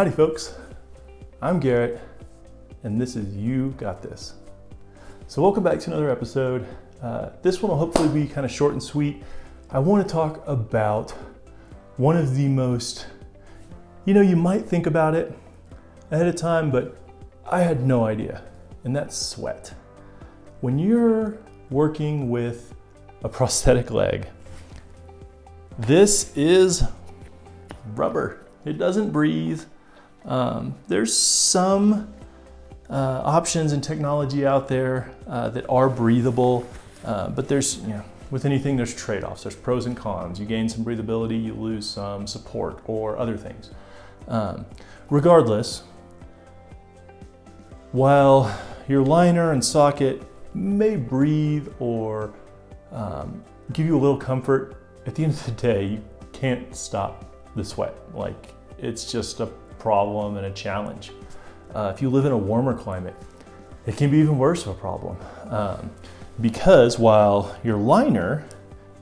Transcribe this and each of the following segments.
Howdy folks, I'm Garrett and this is You Got This. So welcome back to another episode. Uh, this one will hopefully be kind of short and sweet. I want to talk about one of the most, you know, you might think about it ahead of time, but I had no idea, and that's sweat. When you're working with a prosthetic leg, this is rubber. It doesn't breathe. Um, there's some uh, options and technology out there uh, that are breathable, uh, but there's, you know, with anything there's trade-offs. There's pros and cons. You gain some breathability, you lose some support or other things. Um, regardless, while your liner and socket may breathe or um, give you a little comfort, at the end of the day, you can't stop the sweat. Like it's just a problem and a challenge. Uh, if you live in a warmer climate, it can be even worse of a problem. Um, because while your liner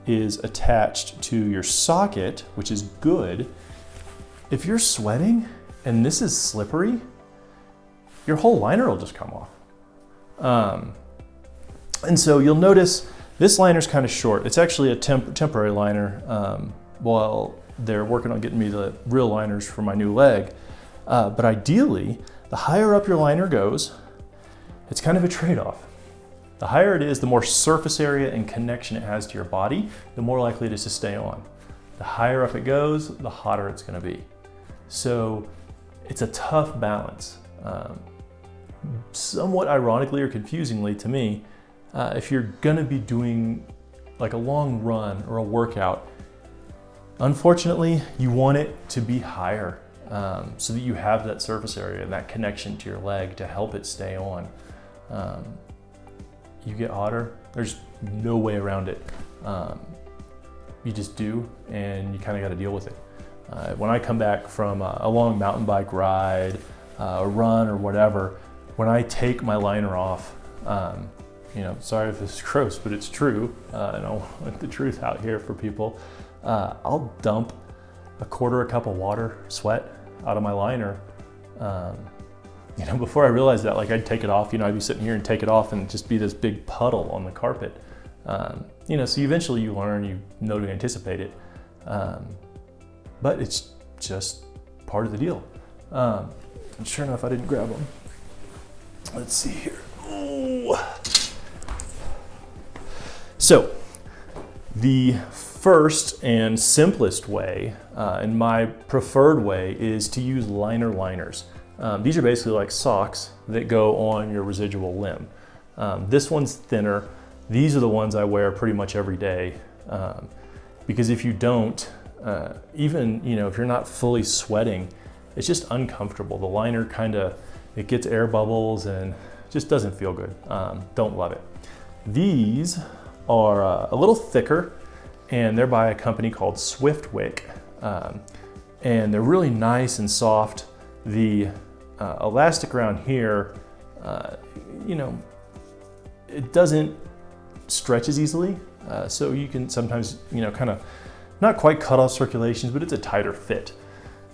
is attached to your socket, which is good, if you're sweating and this is slippery, your whole liner will just come off. Um, and so you'll notice this liner is kind of short. It's actually a temp temporary liner um, while they're working on getting me the real liners for my new leg. Uh, but ideally, the higher up your liner goes, it's kind of a trade-off. The higher it is, the more surface area and connection it has to your body, the more likely it is to stay on. The higher up it goes, the hotter it's gonna be. So it's a tough balance. Um, somewhat ironically or confusingly to me, uh, if you're gonna be doing like a long run or a workout, unfortunately, you want it to be higher um, so that you have that surface area and that connection to your leg to help it stay on. Um, you get hotter, there's no way around it. Um, you just do, and you kind of got to deal with it. Uh, when I come back from a, a long mountain bike ride, uh, a run or whatever, when I take my liner off, um, you know, sorry if this is gross, but it's true, uh, and I want the truth out here for people. Uh, I'll dump a quarter a cup of water, sweat, out of my liner. Um, you know, before I realized that, like I'd take it off, you know, I'd be sitting here and take it off and just be this big puddle on the carpet. Um, you know, so eventually you learn, you know to anticipate it. Um, but it's just part of the deal. Um, and sure enough, I didn't grab them. Let's see here. Ooh. So the first and simplest way, uh, and my preferred way, is to use liner liners. Um, these are basically like socks that go on your residual limb. Um, this one's thinner. These are the ones I wear pretty much every day um, because if you don't, uh, even you know if you're not fully sweating, it's just uncomfortable. The liner kind of it gets air bubbles and just doesn't feel good. Um, don't love it. These are uh, a little thicker and they're by a company called Swiftwick. Um, and they're really nice and soft. The uh, elastic around here, uh, you know, it doesn't stretch as easily. Uh, so you can sometimes, you know, kind of not quite cut off circulations, but it's a tighter fit.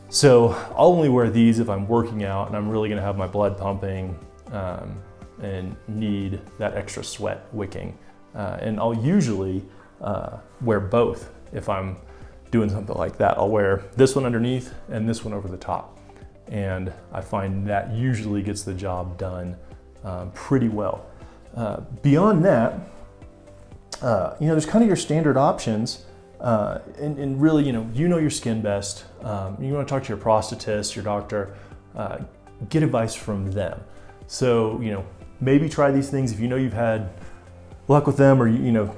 So I'll only wear these if I'm working out and I'm really gonna have my blood pumping um, and need that extra sweat wicking. Uh, and I'll usually uh, wear both if I'm doing something like that. I'll wear this one underneath and this one over the top. And I find that usually gets the job done um, pretty well. Uh, beyond that, uh, you know, there's kind of your standard options uh, and, and, really, you know, you know your skin best. Um, you want to talk to your prosthetist, your doctor, uh, get advice from them. So, you know, maybe try these things if you know you've had luck with them or, you know,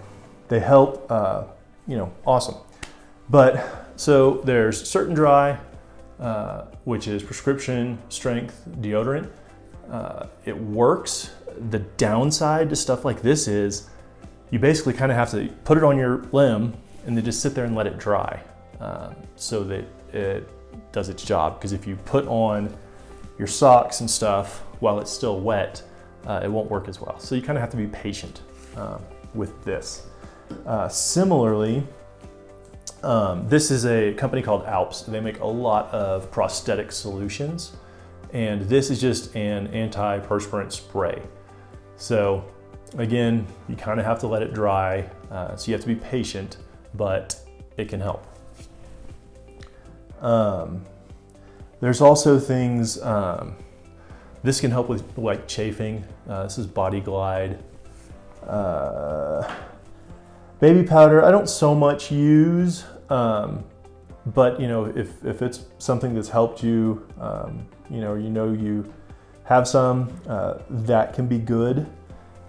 they help, uh, you know, awesome. But so there's Certain Dri, uh, which is prescription strength deodorant. Uh, it works. The downside to stuff like this is you basically kind of have to put it on your limb and then just sit there and let it dry uh, so that it does its job. Because if you put on your socks and stuff while it's still wet, uh, it won't work as well. So you kind of have to be patient uh, with this. Uh, similarly, Um, this is a company called Alps. They make a lot of prosthetic solutions. And this is just an antiperspirant spray. So again, you kind of have to let it dry. Uh, so you have to be patient, but it can help. Um, there's also things, um, this can help with like chafing. Uh, this is Body Glide. Uh, baby powder, I don't so much use, um, but you know, if, if it's something that's helped you, um, you know, you know you have some, uh, that can be good.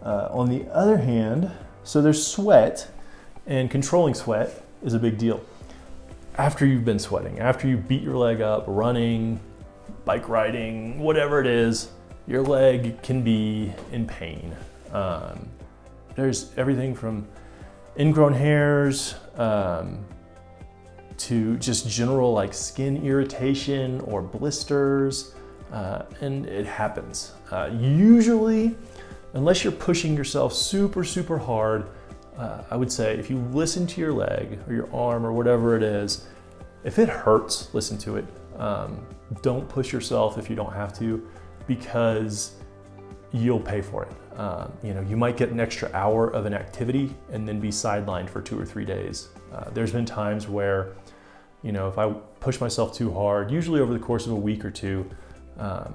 Uh, on the other hand, so there's sweat and controlling sweat is a big deal. After you've been sweating, after you beat your leg up, running, bike riding, whatever it is, your leg can be in pain. Um, there's everything from ingrown hairs um, to just general like skin irritation or blisters, uh, and it happens. Uh, usually, unless you're pushing yourself super, super hard, uh, I would say if you listen to your leg or your arm or whatever it is, if it hurts, listen to it. Um, don't push yourself if you don't have to because you'll pay for it. Um, you know, you might get an extra hour of an activity and then be sidelined for two or three days. Uh, there's been times where, you know, if I push myself too hard, usually over the course of a week or two, um,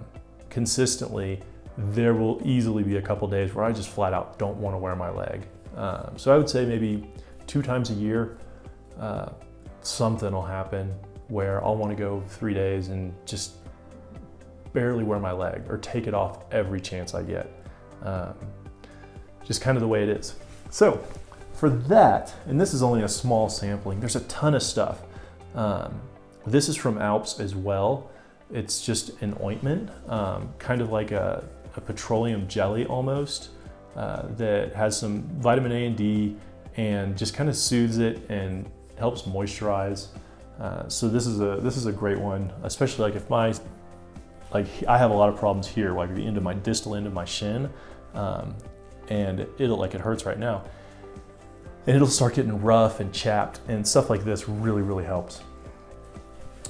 consistently, there will easily be a couple days where I just flat out don't want to wear my leg. Um, so I would say maybe two times a year, uh, something will happen where I'll want to go three days and just barely wear my leg or take it off every chance I get. Um, just kind of the way it is. So for that, and this is only a small sampling, there's a ton of stuff. Um, this is from Alps as well. It's just an ointment, um, kind of like a, a petroleum jelly almost, uh, that has some vitamin A and D and just kind of soothes it and helps moisturize. Uh, so this is a this is a great one, especially like if my like I have a lot of problems here, like the end of my distal end of my shin, um, and it'll like it hurts right now, and it'll start getting rough and chapped, and stuff like this really really helps.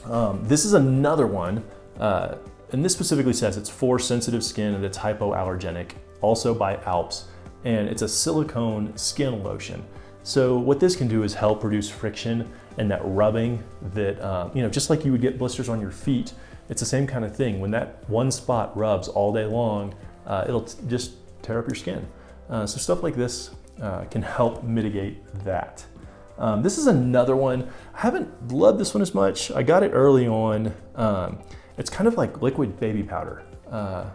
Um, this is another one, uh, and this specifically says it's for sensitive skin and it's hypoallergenic, also by Alps, and it's a silicone skin lotion. So what this can do is help reduce friction and that rubbing that, uh, you know, just like you would get blisters on your feet, it's the same kind of thing. When that one spot rubs all day long, uh, it'll just tear up your skin. Uh, so stuff like this uh, can help mitigate that. Um, this is another one. I haven't loved this one as much. I got it early on. Um, it's kind of like liquid baby powder. Uh,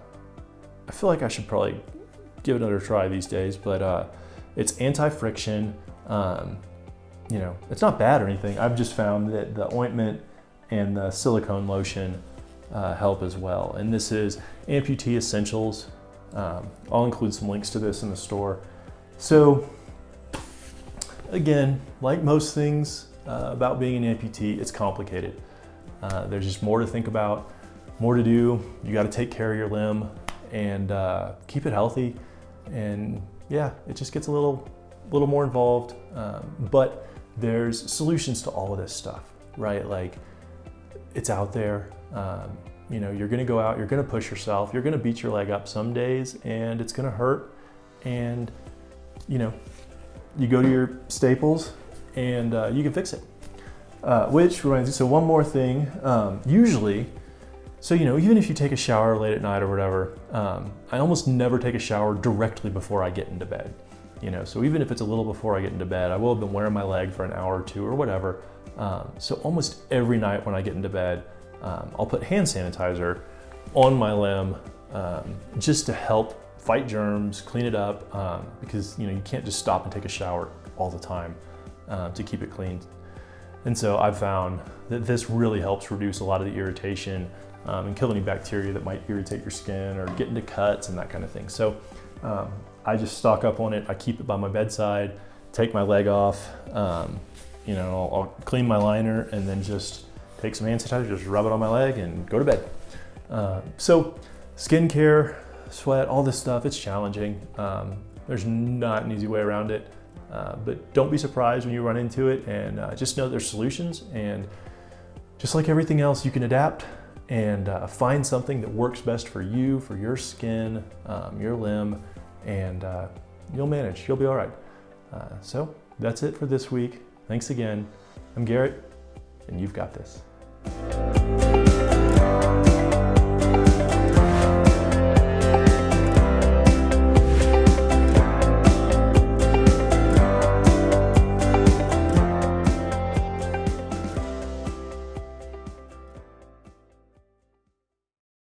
I feel like I should probably give it another try these days, but uh, it's anti-friction. Um, you know, it's not bad or anything. I've just found that the ointment and the silicone lotion uh, help as well. And this is Amputee Essentials. Um, I'll include some links to this in the store. So again, like most things uh, about being an amputee, it's complicated. Uh, there's just more to think about, more to do. You got to take care of your limb and uh, keep it healthy. And yeah, it just gets a little, little more involved. Um, but there's solutions to all of this stuff, right? Like it's out there. Um, you know, you're gonna go out, you're gonna push yourself, you're gonna beat your leg up some days and it's gonna hurt. And, you know, you go to your staples and uh, you can fix it. Uh, which reminds me, so one more thing, um, usually, so you know, even if you take a shower late at night or whatever, um, I almost never take a shower directly before I get into bed. You know, so even if it's a little before I get into bed, I will have been wearing my leg for an hour or two or whatever. Um, so almost every night when I get into bed, um, I'll put hand sanitizer on my limb um, just to help fight germs, clean it up, um, because you know you can't just stop and take a shower all the time uh, to keep it clean. And so I've found that this really helps reduce a lot of the irritation um, and kill any bacteria that might irritate your skin or get into cuts and that kind of thing. So um, I just stock up on it. I keep it by my bedside, take my leg off, you know, I'll, I'll, clean my liner and then just take some hand sanitizer, just rub it on my leg and go to bed. Uh, so skincare, sweat, all this stuff, it's challenging. Um, there's not an easy way around it. Uh, but don't be surprised when you run into it and uh, just know there's solutions and just like everything else, you can adapt and uh, find something that works best for you, for your skin, um, your limb, and uh, you'll manage, you'll be all right. Uh, so that's it for this week. Thanks again. I'm Garrett, and you've got this.